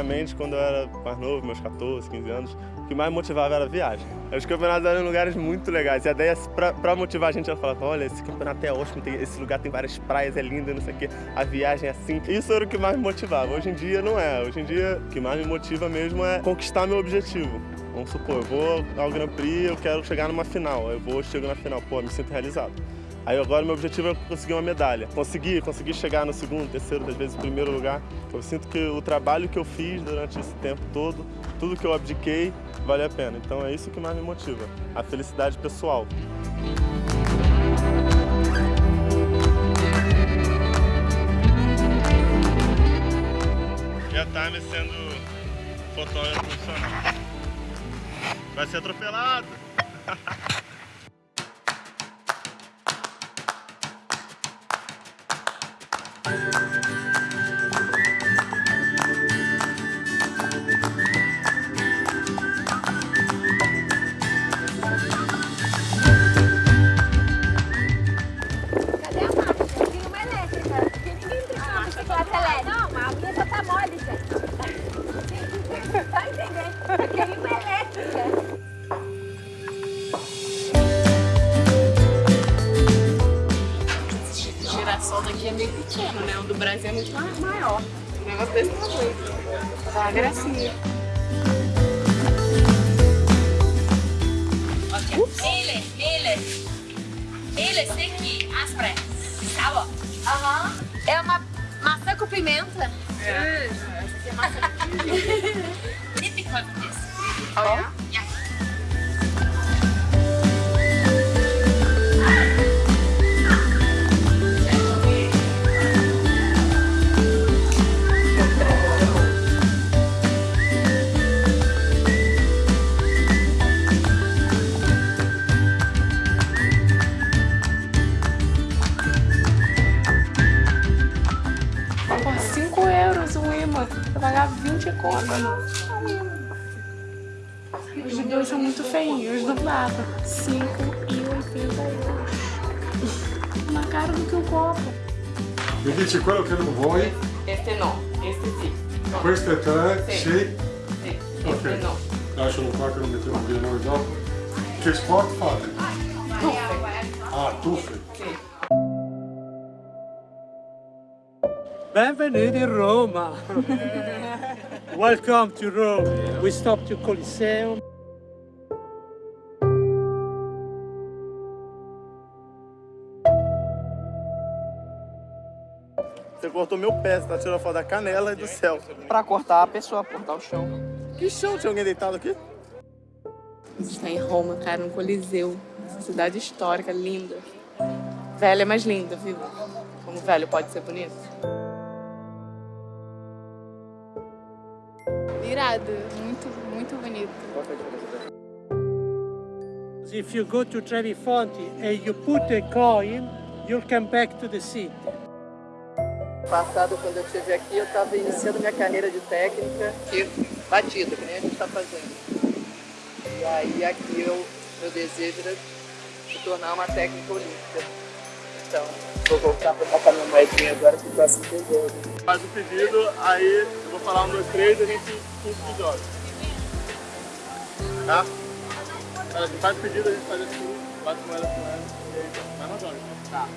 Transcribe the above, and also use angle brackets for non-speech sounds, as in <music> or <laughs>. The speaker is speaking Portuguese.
Antigamente, quando eu era mais novo, meus 14, 15 anos, o que mais motivava era a viagem. Os campeonatos eram lugares muito legais. E a ideia, pra, pra motivar a gente, ela falava, olha, esse campeonato é ótimo, tem, esse lugar tem várias praias, é lindo, não sei o quê. A viagem é assim. Isso era o que mais me motivava. Hoje em dia não é. Hoje em dia, o que mais me motiva mesmo é conquistar meu objetivo. Vamos supor, eu vou ao Grand Prix, eu quero chegar numa final. Eu vou, chego na final, pô, me sinto realizado. Aí agora meu objetivo é conseguir uma medalha. Conseguir, conseguir chegar no segundo, terceiro, às vezes primeiro lugar. Eu sinto que o trabalho que eu fiz durante esse tempo todo, tudo que eu abdiquei, vale a pena. Então é isso que mais me motiva, a felicidade pessoal. E a Time sendo fotógrafo profissional. Vai ser atropelado! <laughs> meio pequeno, né? O do Brasil é muito maior. O negócio desse tamanho. Dá uma gracinha. Mille, mille. Mille, sequi. Tá bom. Aham. É uma maçã com pimenta. É. Essa aqui é maçã com pimenta. <laughs> Típico disso. Oh, 20 conto. Os dois são muito feinhos, do lado. 5,80 euros. Na cara do que o copo. Mi dice quello che non vuoi? Este no, este sì. No. Queste tre? Sì. Sì? Sì, Ok. este no. Lascialo qua che lo mettiamo via noi dopo. Che sport fate? Tuffe. Ah, tuffe. Sì. Benvenuti in Roma. <laughs> Welcome to Rome. We stopped to Coliseum. Você cortou meu pé, você tá tirando foto da canela e do céu. Pra cortar a pessoa, cortar o chão. Que chão? Tinha alguém deitado aqui? A gente tá em Roma, cara, no Coliseu. Cidade histórica, linda. Velha, mas linda, viu? Como velho pode ser bonito. Irado, muito, muito bonito. If you go to Trevi Fonte and you put a coin, you'll come back to the city. Passado, quando eu estive aqui, eu estava iniciando minha carreira de técnica de batida, que nem a gente está fazendo. E aí aqui eu, meu desejo era se tornar uma técnica olímpica. Então, vou voltar para botar minha moedinha agora que o próximo desejo. Faz o pedido, aí eu vou falar um, dois, três, e a gente pinta de olhos. Tá? Ela faz tá pedido, a gente faz assim, bate moeda com ela, e aí vai nas olhos. Tá.